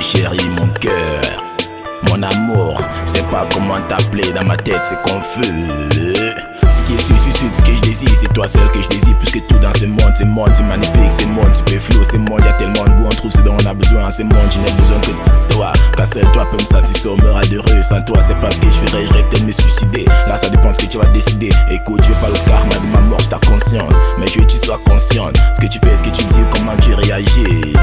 Chérie, mon cœur, mon amour, je sais pas comment t'appeler, dans ma tête c'est confus. Ce qui est sûr, sûr, ce que je désire, c'est toi celle que je désire. Plus que tout dans ce monde, c'est monde, c'est magnifique, c'est monde, flou, c'est monde, y'a tellement de goût, on trouve ce dont on a besoin, c'est monde, je n'ai besoin que de toi. Car seul toi peut me satisfaire, me heureux. Sans toi, c'est pas ce que je ferais, j'aurais peut-être me suicider. Là, ça dépend de ce que tu vas décider. Écoute, tu veux pas le karma de ma mort, ta conscience. Mais je veux que tu sois consciente. Ce que tu fais, ce que tu dis, comment tu réagis.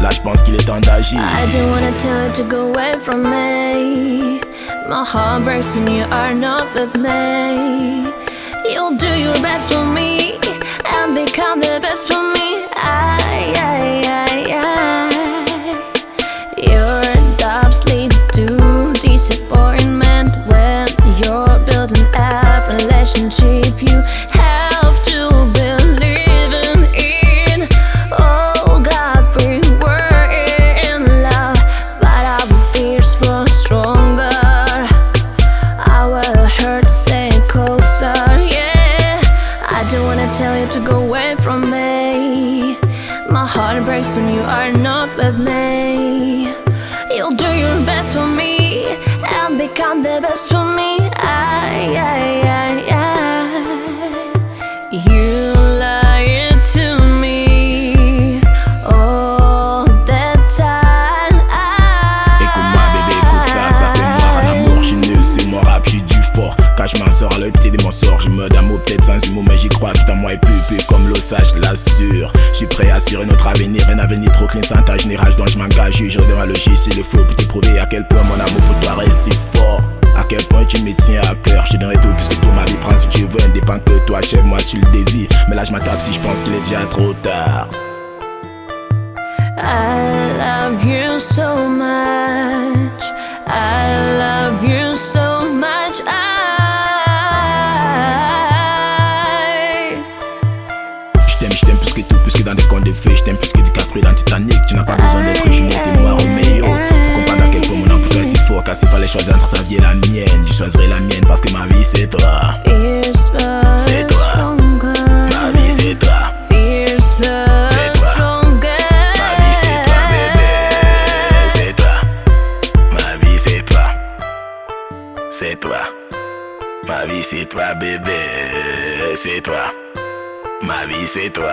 Là, je pense qu'il est temps d'agir. I don't wanna tell you to go away from me. My heart breaks when you are not with me. You'll do your best for me and become the best for me. I, I, I, I. Your doubts lead to disappointment when you're building a relationship. You from me. My heart breaks when you are not with me. Je m'en sors à l'autre de mon sort Je me d'amour peut-être sans humour mais j'y crois Tout en moi est plus plus comme je l'assure Je suis prêt à assurer notre avenir Un avenir trop clean sans tâche ni rage Donc je m'engage, je devant le logis s'il le faut Pour te prouver à quel point mon amour pour toi reste si fort à quel point tu me tiens à cœur, je donnerai tout puisque tout ma vie prend si tu veux, indépend que toi, chef moi sur le désir. Mais là je m'attape si je pense qu'il est déjà trop tard. I love you so much. Je t'aime plus que DiCaprio dans Titanic. Tu n'as pas besoin d'être Juliette et moi Roméo. Pour comprendre à quel point mon amour est si fort. Car s'il fallait choisir entre ta vie et la mienne, je choisirais la mienne parce que ma vie c'est toi. Fierce but C'est toi. stronger. Ma vie c'est toi. Fierce but C'est toi. stronger. Ma vie c'est toi, bébé. C'est toi. Ma vie c'est toi. C'est toi. Ma vie c'est toi, bébé. C'est toi. Ma vie c'est toi.